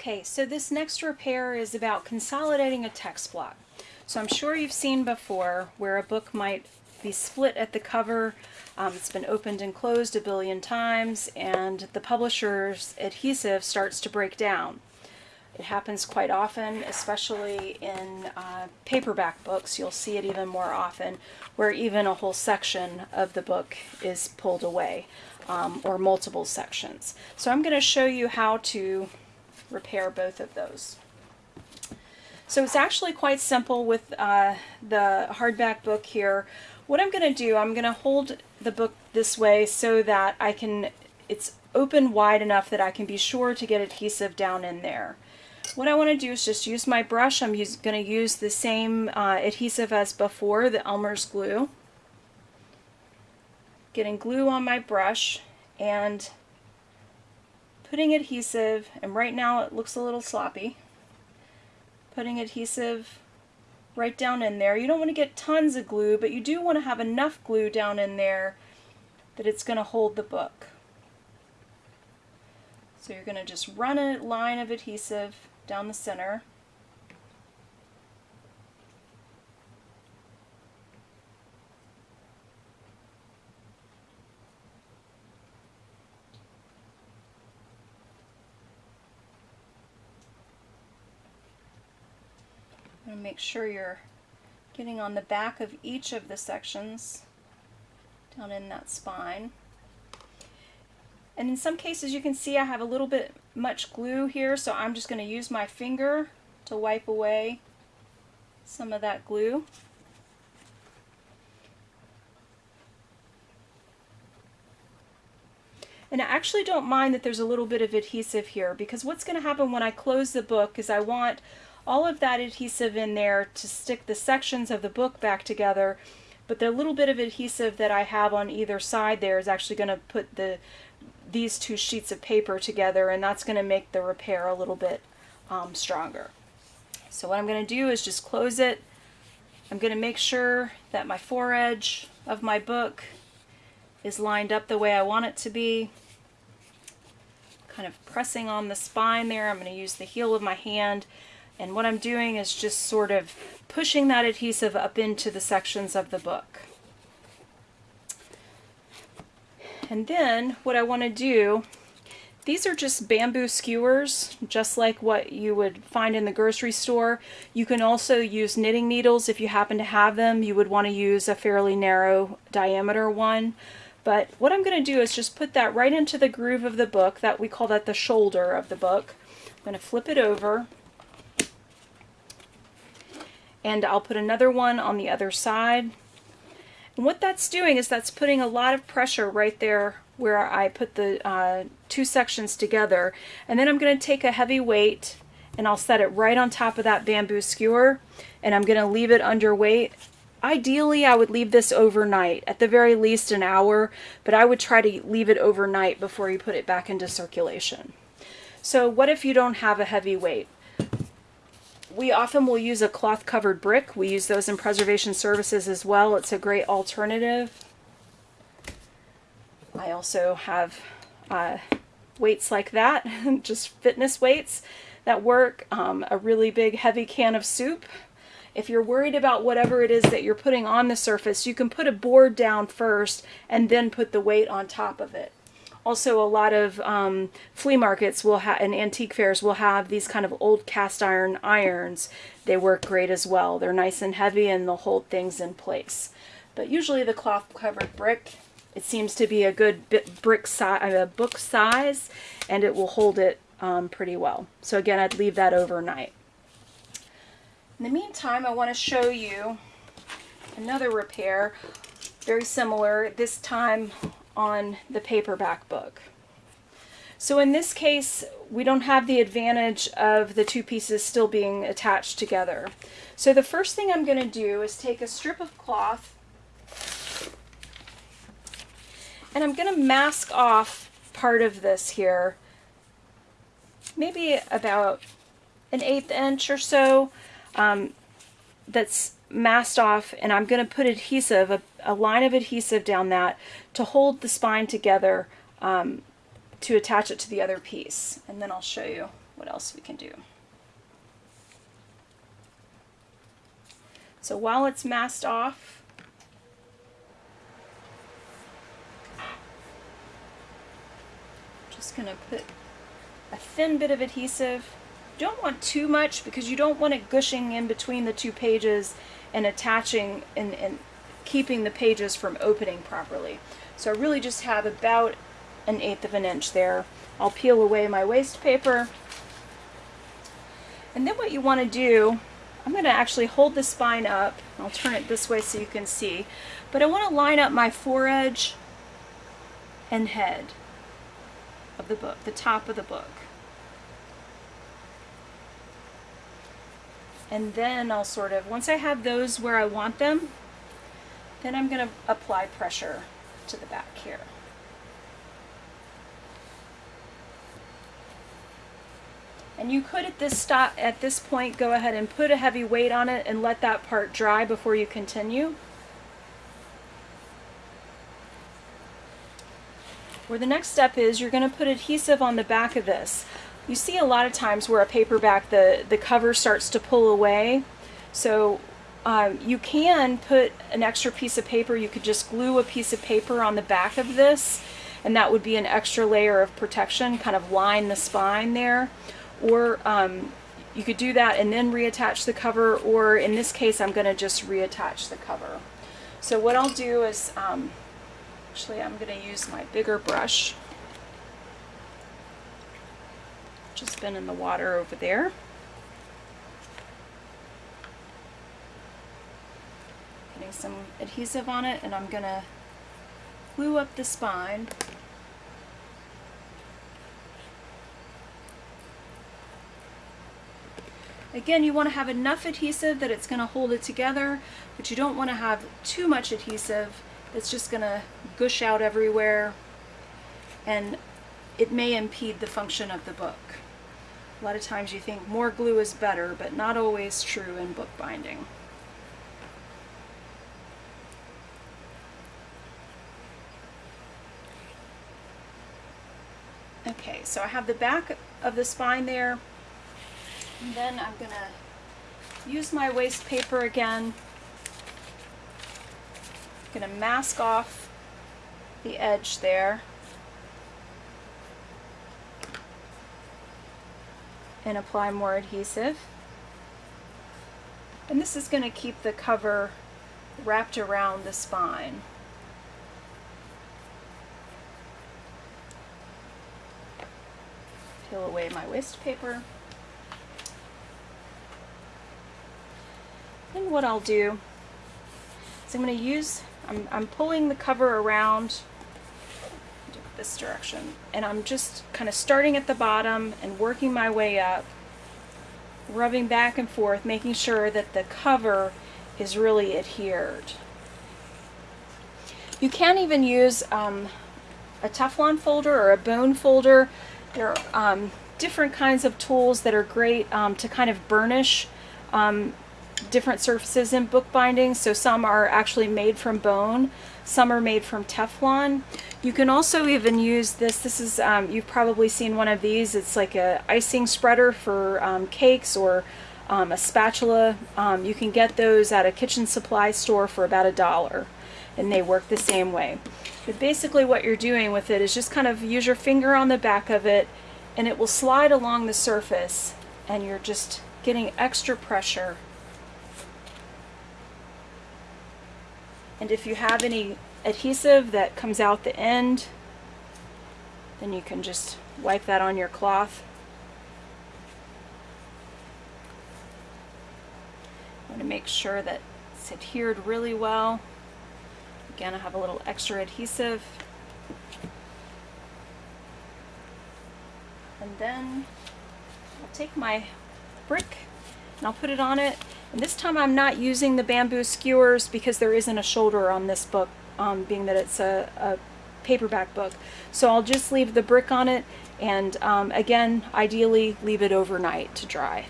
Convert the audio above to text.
Okay, so this next repair is about consolidating a text block. So I'm sure you've seen before where a book might be split at the cover, um, it's been opened and closed a billion times, and the publisher's adhesive starts to break down. It happens quite often, especially in uh, paperback books. You'll see it even more often, where even a whole section of the book is pulled away, um, or multiple sections. So I'm going to show you how to repair both of those. So it's actually quite simple with uh, the hardback book here. What I'm going to do, I'm going to hold the book this way so that I can, it's open wide enough that I can be sure to get adhesive down in there. What I want to do is just use my brush. I'm going to use the same uh, adhesive as before, the Elmer's glue. Getting glue on my brush and putting adhesive, and right now it looks a little sloppy, putting adhesive right down in there. You don't want to get tons of glue, but you do want to have enough glue down in there that it's going to hold the book. So you're going to just run a line of adhesive down the center. And make sure you're getting on the back of each of the sections down in that spine. And in some cases you can see I have a little bit much glue here, so I'm just going to use my finger to wipe away some of that glue. And I actually don't mind that there's a little bit of adhesive here because what's going to happen when I close the book is I want all of that adhesive in there to stick the sections of the book back together but the little bit of adhesive that I have on either side there is actually going to put the these two sheets of paper together and that's going to make the repair a little bit um, stronger. So what I'm going to do is just close it. I'm going to make sure that my foredge of my book is lined up the way I want it to be. Kind of pressing on the spine there. I'm going to use the heel of my hand and what I'm doing is just sort of pushing that adhesive up into the sections of the book. And then what I want to do, these are just bamboo skewers, just like what you would find in the grocery store. You can also use knitting needles if you happen to have them. You would want to use a fairly narrow diameter one. But what I'm going to do is just put that right into the groove of the book. That We call that the shoulder of the book. I'm going to flip it over and I'll put another one on the other side. And what that's doing is that's putting a lot of pressure right there where I put the uh, two sections together. And then I'm going to take a heavy weight and I'll set it right on top of that bamboo skewer and I'm going to leave it under weight. Ideally, I would leave this overnight, at the very least an hour, but I would try to leave it overnight before you put it back into circulation. So what if you don't have a heavy weight? We often will use a cloth covered brick. We use those in preservation services as well. It's a great alternative. I also have uh, weights like that, just fitness weights that work. Um, a really big heavy can of soup. If you're worried about whatever it is that you're putting on the surface, you can put a board down first and then put the weight on top of it. Also, a lot of um, flea markets will have and antique fairs will have these kind of old cast iron irons. They work great as well. They're nice and heavy and they'll hold things in place. But usually the cloth covered brick, it seems to be a good bit brick size, a book size, and it will hold it um, pretty well. So again, I'd leave that overnight. In the meantime, I want to show you another repair, very similar, this time on the paperback book. So in this case, we don't have the advantage of the two pieces still being attached together. So the first thing I'm going to do is take a strip of cloth and I'm going to mask off part of this here, maybe about an eighth inch or so um, that's masked off and I'm going to put adhesive, a, a, line of adhesive down that to hold the spine together um, to attach it to the other piece. And then I'll show you what else we can do. So while it's masked off, just going to put a thin bit of adhesive. Don't want too much because you don't want it gushing in between the two pages and attaching and, and keeping the pages from opening properly. So I really just have about an eighth of an inch there. I'll peel away my waste paper. And then what you want to do, I'm going to actually hold the spine up. I'll turn it this way so you can see. But I want to line up my foredge and head of the book, the top of the book. And then I'll sort of, once I have those where I want them, then I'm going to apply pressure to the back here. And you could at this stop at this point go ahead and put a heavy weight on it and let that part dry before you continue. Where the next step is you're going to put adhesive on the back of this. You see a lot of times where a paperback the the cover starts to pull away. So um, you can put an extra piece of paper. You could just glue a piece of paper on the back of this and that would be an extra layer of protection, kind of line the spine there or um, you could do that and then reattach the cover or in this case I'm going to just reattach the cover. So what I'll do is um, actually I'm going to use my bigger brush just been in the water over there. Getting some adhesive on it and I'm going to glue up the spine Again, you want to have enough adhesive that it's going to hold it together, but you don't want to have too much adhesive that's just going to gush out everywhere and it may impede the function of the book. A lot of times you think more glue is better, but not always true in bookbinding. Okay, so I have the back of the spine there. And then I'm going to use my waste paper again. I'm going to mask off the edge there. And apply more adhesive. And this is going to keep the cover wrapped around the spine. Peel away my waste paper. Then what I'll do is I'm going to use, I'm, I'm pulling the cover around this direction and I'm just kind of starting at the bottom and working my way up, rubbing back and forth, making sure that the cover is really adhered. You can even use um, a Teflon folder or a bone folder. There are um, different kinds of tools that are great um, to kind of burnish um, different surfaces in bookbinding. So some are actually made from bone, some are made from Teflon. You can also even use this. This is, um, you've probably seen one of these. It's like a icing spreader for um, cakes or um, a spatula. Um, you can get those at a kitchen supply store for about a dollar and they work the same way. But basically what you're doing with it is just kind of use your finger on the back of it and it will slide along the surface and you're just getting extra pressure And if you have any adhesive that comes out the end, then you can just wipe that on your cloth. I want to make sure that it's adhered really well. Again, I have a little extra adhesive. And then I'll take my brick and I'll put it on it and this time I'm not using the bamboo skewers because there isn't a shoulder on this book, um, being that it's a, a, paperback book. So I'll just leave the brick on it and um, again, ideally leave it overnight to dry.